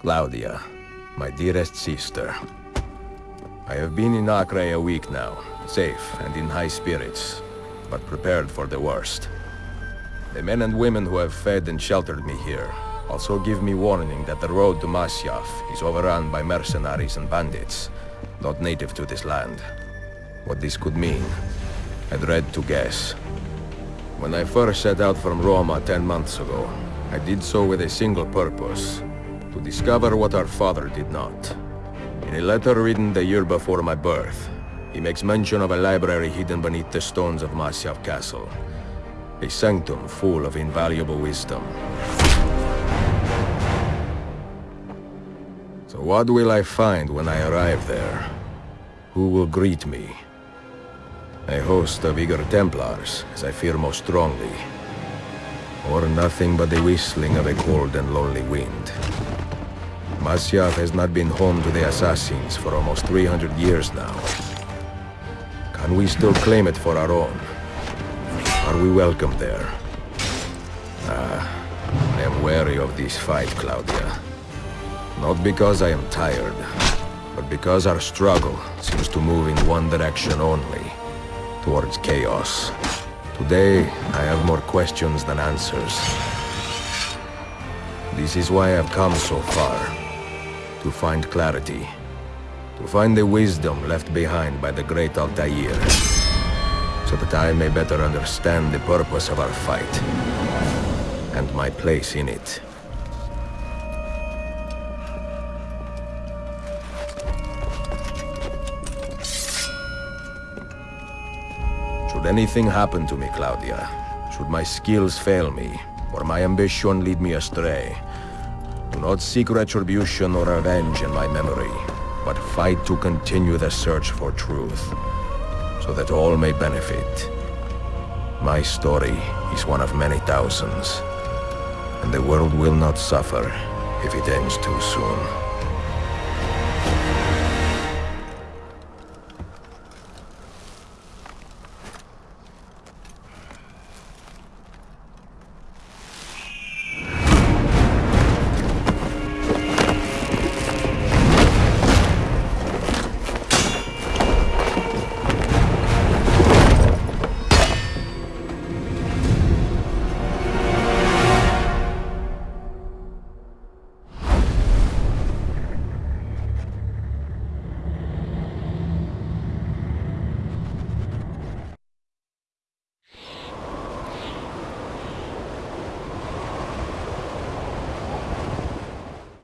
Claudia, my dearest sister. I have been in Acre a week now, safe and in high spirits, but prepared for the worst. The men and women who have fed and sheltered me here also give me warning that the road to Masyaf is overrun by mercenaries and bandits, not native to this land. What this could mean, I dread to guess. When I first set out from Roma ten months ago, I did so with a single purpose, to discover what our father did not. In a letter written the year before my birth, he makes mention of a library hidden beneath the stones of Masyaf Castle. A sanctum full of invaluable wisdom. So what will I find when I arrive there? Who will greet me? A host of eager Templars, as I fear most strongly. Or nothing but the whistling of a cold and lonely wind. Masyaf has not been home to the assassins for almost 300 years now. Can we still claim it for our own? Are we welcome there? Ah, I am wary of this fight, Claudia. Not because I am tired, but because our struggle seems to move in one direction only towards chaos. Today, I have more questions than answers. This is why I've come so far. To find clarity. To find the wisdom left behind by the great Altair. So that I may better understand the purpose of our fight. And my place in it. Should anything happen to me, Claudia, should my skills fail me, or my ambition lead me astray, do not seek retribution or revenge in my memory, but fight to continue the search for truth, so that all may benefit. My story is one of many thousands, and the world will not suffer if it ends too soon.